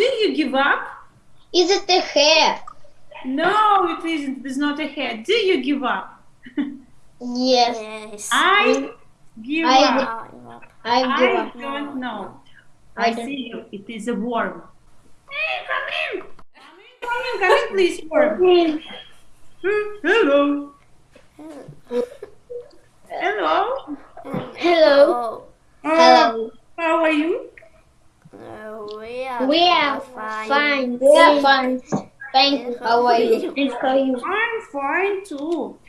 Do you give up? Is it a hair? No, it isn't. It is not a hair. Do you give up? Yes. Yes. I give I up. I give I up. don't know. I I don't- see you. It is a worm. Hey, come in. Come in, come in, come in, please, worm. Hello. Hello. Hello. Uh, Hello. How are you? We are, We are fine. We are fine. Thank you. How are you? I'm fine too.